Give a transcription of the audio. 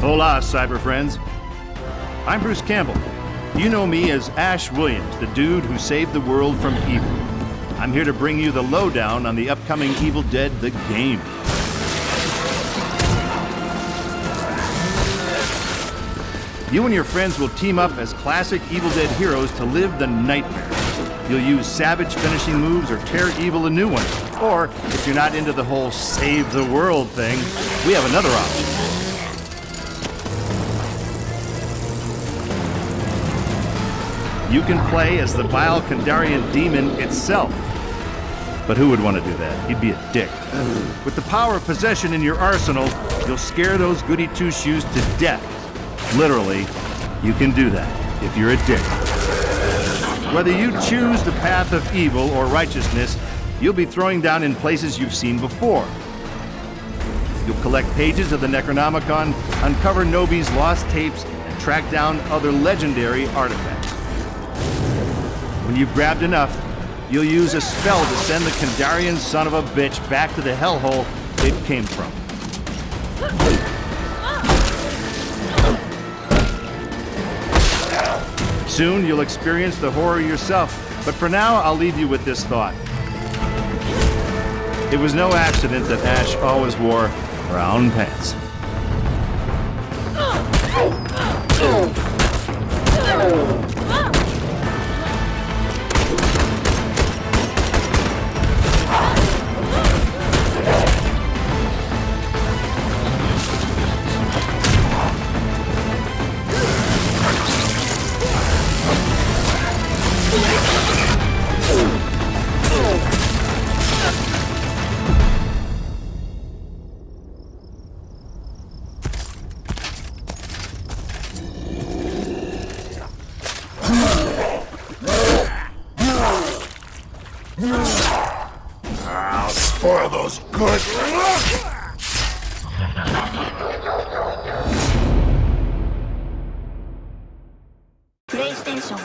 Hola, cyber friends. I'm Bruce Campbell. You know me as Ash Williams, the dude who saved the world from evil. I'm here to bring you the lowdown on the upcoming Evil Dead the game. You and your friends will team up as classic Evil Dead heroes to live the nightmare. You'll use savage finishing moves or tear evil a new one. Or, if you're not into the whole save the world thing, we have another option. You can play as the vile Kandarian demon itself. But who would want to do that? He'd be a dick. With the power of possession in your arsenal, you'll scare those goody two-shoes to death. Literally, you can do that if you're a dick. Whether you choose the path of evil or righteousness, you'll be throwing down in places you've seen before. You'll collect pages of the Necronomicon, uncover Knowby's lost tapes, and track down other legendary artifacts. When you've grabbed enough, you'll use a spell to send the Kandarian son of a bitch back to the hellhole it came from. Soon you'll experience the horror yourself, but for now I'll leave you with this thought. It was no accident that Ash always wore brown pants. I'll spoil those good. PlayStation